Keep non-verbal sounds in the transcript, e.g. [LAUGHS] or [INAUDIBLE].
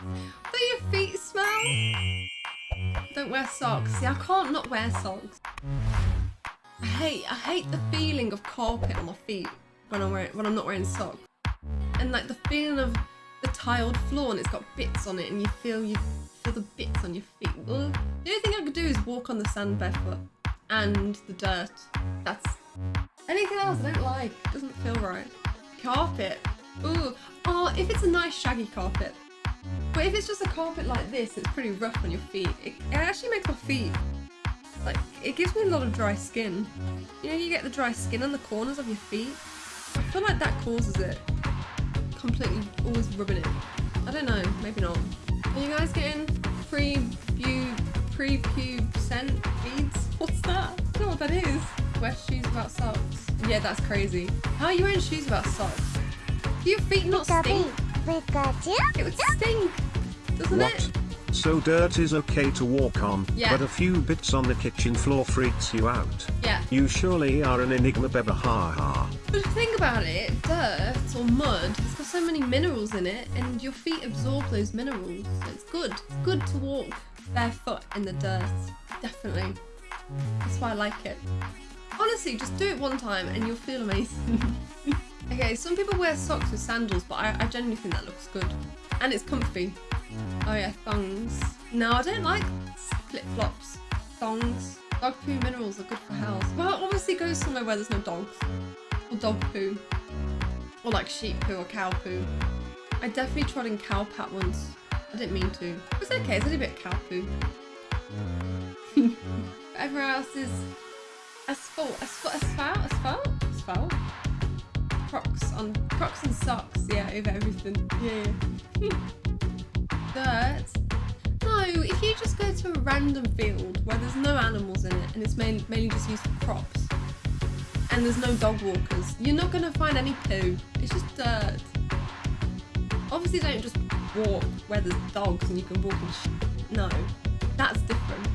Do your feet smell? Don't wear socks. See, I can't not wear socks. I hate, I hate the feeling of carpet on my feet when I'm wearing, when I'm not wearing socks, and like the feeling of the tiled floor and it's got bits on it, and you feel you feel the bits on your feet. Well, the only thing I could do is walk on the sand barefoot and the dirt. That's anything else I don't like. It doesn't feel right. Carpet. Ooh. Oh, if it's a nice shaggy carpet. But if it's just a carpet like this, it's pretty rough on your feet. It, it actually makes my feet like it gives me a lot of dry skin. You know, you get the dry skin on the corners of your feet. I feel like that causes it. Completely always rubbing it. I don't know, maybe not. Are you guys getting pre-pube, pre-pubescent beads? [LAUGHS] What's that? I don't know what that is. Wear shoes without socks. Yeah, that's crazy. How are you wearing shoes without socks? Do your feet not stink? It would stink, doesn't What? it? So dirt is okay to walk on, Yeah. but a few bits on the kitchen floor freaks you out. Yeah. You surely are an enigma beba ha ha. But think about it, dirt or mud, it's got so many minerals in it, and your feet absorb those minerals. So it's good. It's good to walk barefoot in the dirt. Definitely. That's why I like it. Honestly, just do it one time and you'll feel amazing. [LAUGHS] okay, some people wear socks with sandals, but I, I genuinely think that looks good. And it's comfy. Oh yeah, thongs. No, I don't like flip-flops. Thongs. Dog poo minerals are good for health. Well, obviously go somewhere where there's no dogs. Or dog poo. Or like sheep poo or cow poo. I definitely trod in cow pat once. I didn't mean to. It's okay, it's a bit of cow poo. [LAUGHS] Everywhere else is asphalt. Asphalt? Asphalt? Asphalt? Asphalt? Crocs on Crocs and socks, yeah, over everything. Yeah, yeah. [LAUGHS] Dirt. No, if you just go to a random field where there's no animals in it and it's main, mainly just used for crops and there's no dog walkers, you're not going to find any poo. It's just dirt. Obviously don't just walk where there's dogs and you can walk in sh- No, that's different.